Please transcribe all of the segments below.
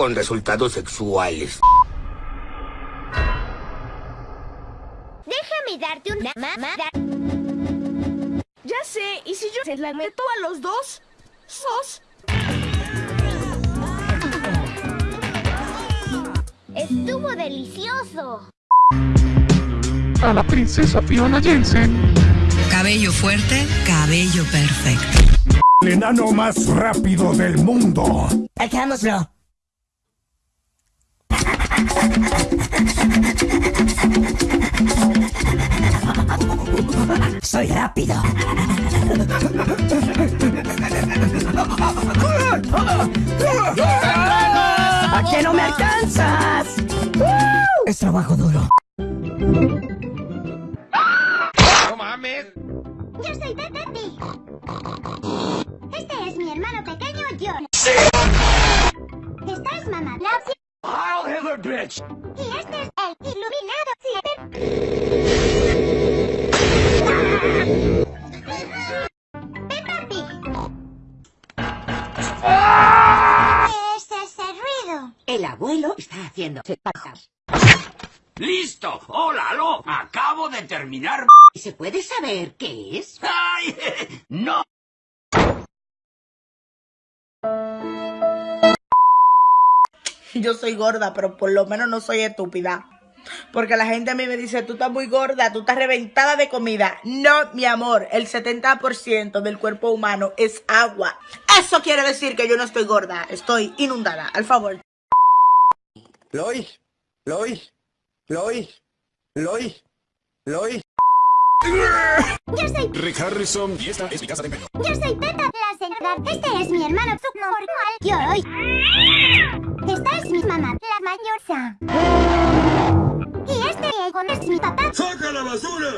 con resultados sexuales. Déjame darte una mamada. Ya sé, ¿y si yo se la meto a los dos? ¿Sos? Estuvo delicioso. A la princesa Fiona Jensen. Cabello fuerte, cabello perfecto. El enano más rápido del mundo. Hagámoslo. Soy rápido. ¿A qué no me alcanzas? Es trabajo duro. ¡No mames! Yo soy Pepe. Este es mi hermano pequeño John. Esta es mamá Y este es el iluminado Siete. Peppa Pig. ¿Qué es ese ruido? El abuelo está haciendo patas. ¡Listo! ¡Hola, Lo! Acabo de terminar. ¿Se puede saber qué es? ¡Ay! ¡No! Yo soy gorda, pero por lo menos no soy estúpida. Porque la gente a mí me dice, tú estás muy gorda, tú estás reventada de comida. No, mi amor, el 70% del cuerpo humano es agua. Eso quiere decir que yo no estoy gorda, estoy inundada. Al favor. Lois, Lois, Lois, Lois, Lois. Yo soy, Rick Harrison y esta es mi casa de empeño. yo soy Peppa la señora. Este es mi hermano subnormal. Yo hoy. Es mi mamá, la mayorza. Y este es mi papá. ¡Saca la basura!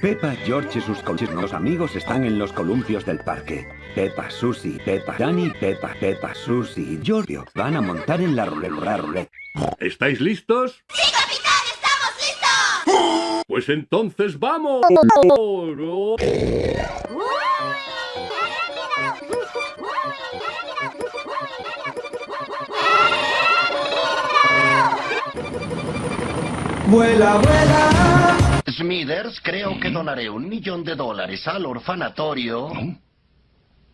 Peppa, George y sus los amigos están en los columpios del parque. Peppa, Susie, Peppa, Danny, Peppa, Peppa, Susie y Giorgio van a montar en la ruleta ruleta. ¿Estáis listos? ¡Sí, capitán! ¡Estamos listos! Pues entonces vamos. Vuela, vuela. Smithers, creo que donaré un millón de dólares al orfanatorio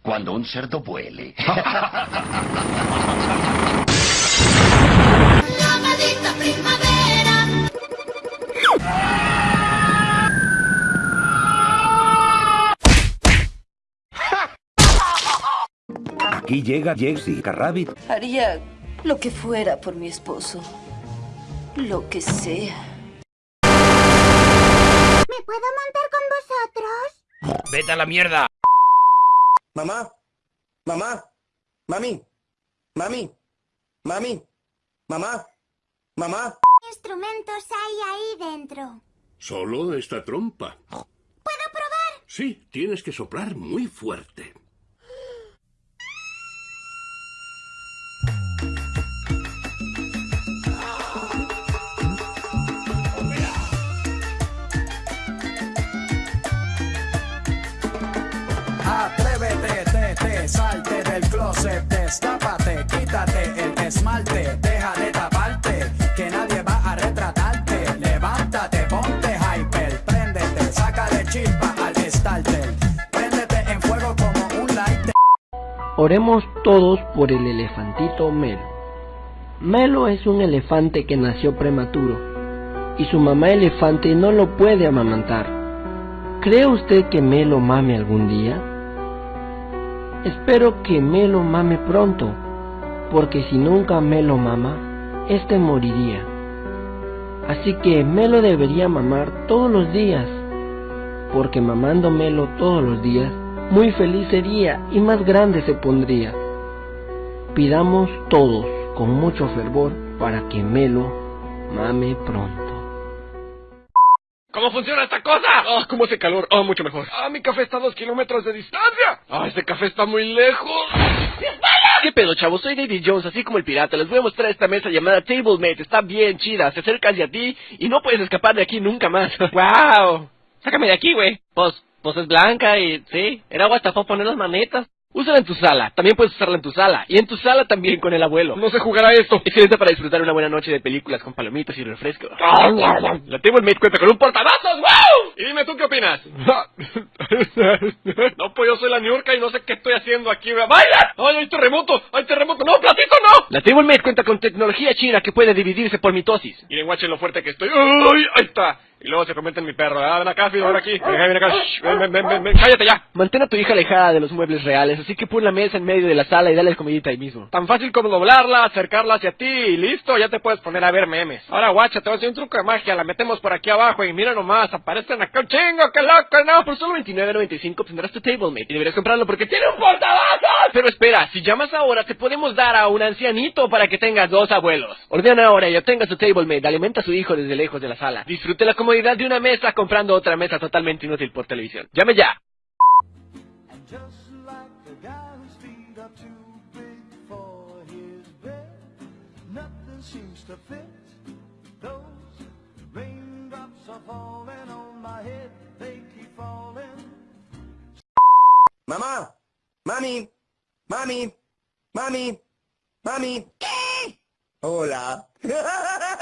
cuando un cerdo vuele. La maldita primavera. Aquí llega Jessica Rabbit. Haría lo que fuera por mi esposo. Lo que sea. ¿Me puedo montar con vosotros? ¡Vete a la mierda! Mamá, mamá, mami, mami, mami, mamá, mamá. ¿Qué instrumentos hay ahí dentro? Solo esta trompa. ¿Puedo probar? Sí, tienes que soplar muy fuerte. Deja de taparte, que nadie va a retratarte. Levántate, ponte hyper, préndete, sácale chispa al starter, préndete en fuego como un lighter. Oremos todos por el elefantito Melo. Melo es un elefante que nació prematuro y su mamá elefante no lo puede amamantar. ¿Cree usted que Melo mame algún día? Espero que Melo mame pronto, porque si nunca Melo mama, este moriría. Así que Melo debería mamar todos los días, porque mamando Melo todos los días, muy feliz sería y más grande se pondría. Pidamos todos con mucho fervor para que Melo mame pronto. ¿Cómo funciona esta cosa? Ah, ¿cómo hace calor? Ah, mucho mejor. Ah, mi café está a dos kilómetros de distancia. Ah, este café está muy lejos. ¿Qué pedo, chavos? Soy David Jones, así como el pirata. Les voy a mostrar esta mesa llamada TableMate. Está bien chida. Se acerca hacia ti y no puedes escapar de aquí nunca más. ¡Wow! Sácame de aquí, güey. Pues, pues es blanca y sí, el agua hasta fue a poner las manetas. Úsala en tu sala, también puedes usarla en tu sala, y en tu sala también con el abuelo. No se jugará esto. Excelente para disfrutar una buena noche de películas con palomitas y refresco. La Table cuenta con un portavasos, ¡wow! Y dime tú qué opinas. no, pues yo soy la Niurka y no sé qué estoy haciendo aquí. ¡Baila! ¡Ay, hay terremoto! ¡Hay terremoto! ¡No, platito no! La Table cuenta con tecnología china que puede dividirse por mitosis. Miren, guachen lo fuerte que estoy. ¡Ay, ahí está! Y luego se convierte en mi perro. Ah, ven acá, Fido, ven aquí. Ven, ven acá. Shh, ven, ven, ven, ven, ven. Cállate ya. Mantén a tu hija alejada de los muebles reales, así que pon la mesa en medio de la sala y dale comidita ahí mismo. Tan fácil como doblarla, acercarla hacia ti y listo, ya te puedes poner a ver memes. Ahora, guacha, te voy a hacer un truco de magia. La metemos por aquí abajo y mira nomás, aparecen acá un chingo, qué loco, no. Por solo 29.95 tendrás tu TableMate y deberías comprarlo porque tiene un portavasos. Pero espera, si llamas ahora, te podemos dar a un ancianito para que tengas dos abuelos. Ordena ahora y obtenga su TableMate. Alimenta a su hijo desde lejos de la sala. Disfrute la comodidad de una mesa comprando otra mesa totalmente inútil por televisión. Llame ya. Mamá, mami, mami, mami, mami. Hola.